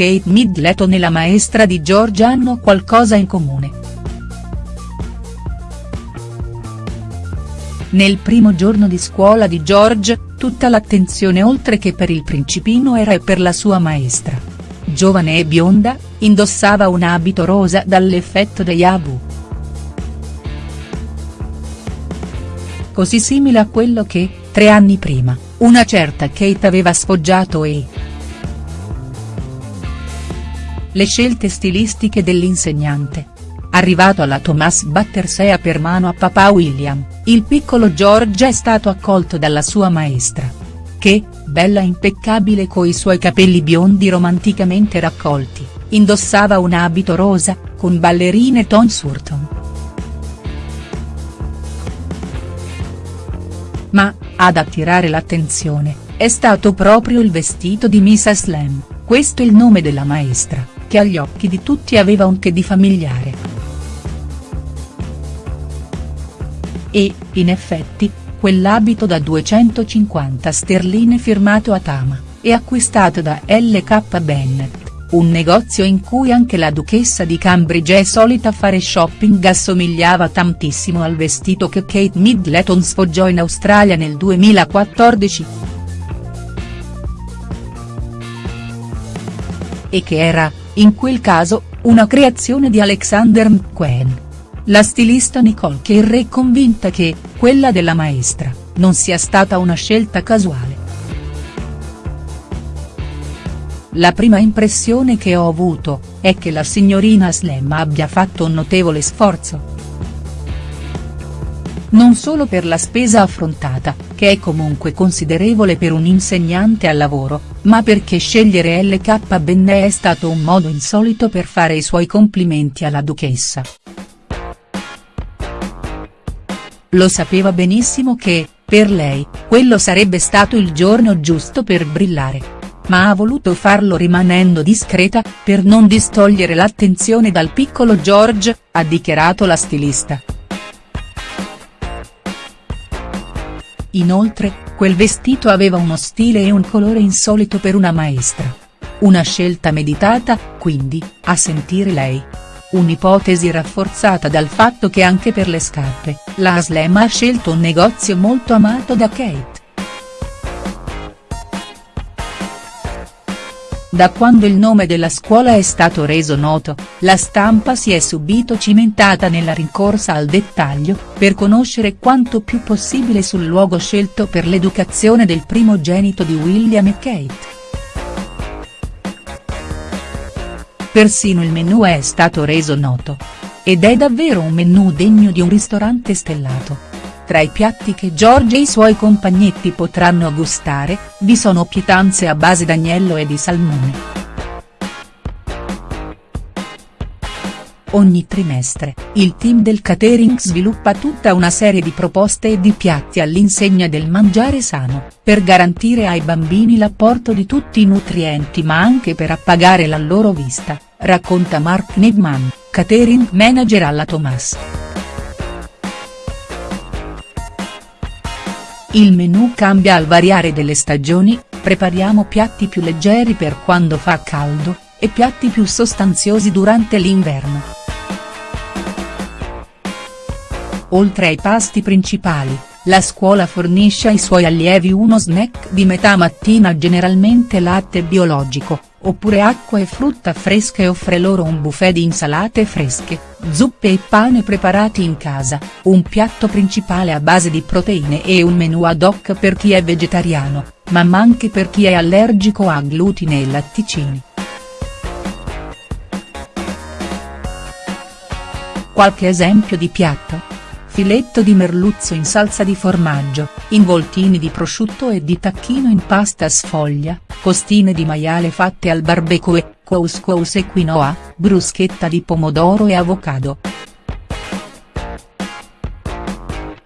Kate Middleton e la maestra di George hanno qualcosa in comune. Nel primo giorno di scuola di George, tutta l'attenzione oltre che per il principino era per la sua maestra. Giovane e bionda, indossava un abito rosa dall'effetto dei Abu. Così simile a quello che, tre anni prima, una certa Kate aveva sfoggiato e. Le scelte stilistiche dell'insegnante. Arrivato alla Thomas Battersea per mano a papà William, il piccolo George è stato accolto dalla sua maestra. Che, bella impeccabile coi suoi capelli biondi romanticamente raccolti, indossava un abito rosa, con ballerine Tom Surton. Ma, ad attirare l'attenzione, è stato proprio il vestito di Mrs. Lam, questo il nome della maestra, che agli occhi di tutti aveva un che di familiare. E, in effetti, quell'abito da 250 sterline firmato a Tama, e acquistato da L.K. Bennett, un negozio in cui anche la duchessa di Cambridge è solita fare shopping assomigliava tantissimo al vestito che Kate Middleton sfoggiò in Australia nel 2014. E che era, in quel caso, una creazione di Alexander McQueen. La stilista Nicole Kerr è convinta che, quella della maestra, non sia stata una scelta casuale. La prima impressione che ho avuto, è che la signorina Slam abbia fatto un notevole sforzo. Non solo per la spesa affrontata, che è comunque considerevole per un insegnante al lavoro, ma perché scegliere LK Benne è stato un modo insolito per fare i suoi complimenti alla duchessa. Lo sapeva benissimo che, per lei, quello sarebbe stato il giorno giusto per brillare. Ma ha voluto farlo rimanendo discreta, per non distogliere l'attenzione dal piccolo George, ha dichiarato la stilista. Inoltre, quel vestito aveva uno stile e un colore insolito per una maestra. Una scelta meditata, quindi, a sentire lei. Un'ipotesi rafforzata dal fatto che anche per le scarpe, la Aslem ha scelto un negozio molto amato da Kate. Da quando il nome della scuola è stato reso noto, la stampa si è subito cimentata nella rincorsa al dettaglio, per conoscere quanto più possibile sul luogo scelto per l'educazione del primogenito di William e Kate. persino il menù è stato reso noto. Ed è davvero un menù degno di un ristorante stellato. Tra i piatti che Giorgio e i suoi compagnetti potranno gustare, vi sono pietanze a base d'agnello e di salmone. Ogni trimestre, il team del catering sviluppa tutta una serie di proposte e di piatti all'insegna del mangiare sano, per garantire ai bambini l'apporto di tutti i nutrienti ma anche per appagare la loro vista, racconta Mark Nigman, catering manager alla Thomas. Il menù cambia al variare delle stagioni, prepariamo piatti più leggeri per quando fa caldo, e piatti più sostanziosi durante l'inverno. Oltre ai pasti principali, la scuola fornisce ai suoi allievi uno snack di metà mattina generalmente latte biologico, oppure acqua e frutta fresca e offre loro un buffet di insalate fresche, zuppe e pane preparati in casa, un piatto principale a base di proteine e un menù ad hoc per chi è vegetariano, ma anche per chi è allergico a glutine e latticini. Qualche esempio di piatto? Filetto di merluzzo in salsa di formaggio, involtini di prosciutto e di tacchino in pasta sfoglia, costine di maiale fatte al barbecue, couscous e quinoa, bruschetta di pomodoro e avocado.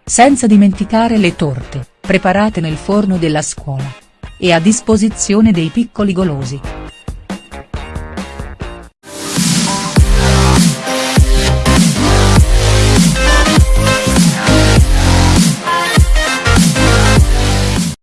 Senza dimenticare le torte, preparate nel forno della scuola. E a disposizione dei piccoli golosi.